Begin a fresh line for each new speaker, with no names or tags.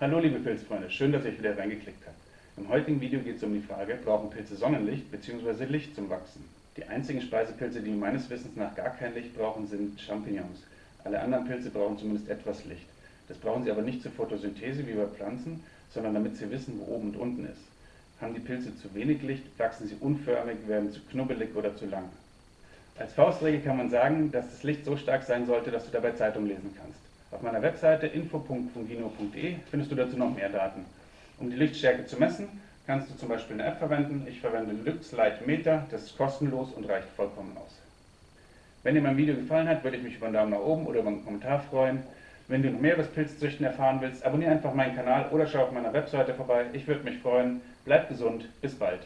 Hallo liebe Pilzfreunde, schön, dass ihr euch wieder reingeklickt habt. Im heutigen Video geht es um die Frage, brauchen Pilze Sonnenlicht bzw. Licht zum Wachsen? Die einzigen Speisepilze, die meines Wissens nach gar kein Licht brauchen, sind Champignons. Alle anderen Pilze brauchen zumindest etwas Licht. Das brauchen sie aber nicht zur Photosynthese wie bei Pflanzen, sondern damit sie wissen, wo oben und unten ist. Haben die Pilze zu wenig Licht, wachsen sie unförmig, werden zu knubbelig oder zu lang. Als Faustregel kann man sagen, dass das Licht so stark sein sollte, dass du dabei Zeitung lesen kannst. Meiner Webseite info.fungino.de findest du dazu noch mehr Daten. Um die Lichtstärke zu messen, kannst du zum Beispiel eine App verwenden. Ich verwende Lux Light Meter, das ist kostenlos und reicht vollkommen aus. Wenn dir mein Video gefallen hat, würde ich mich über einen Daumen nach oben oder über einen Kommentar freuen. Wenn du noch mehr über das Pilzzüchten erfahren willst, abonniere einfach meinen Kanal oder schau auf meiner Webseite vorbei. Ich würde mich freuen. Bleib gesund, bis bald.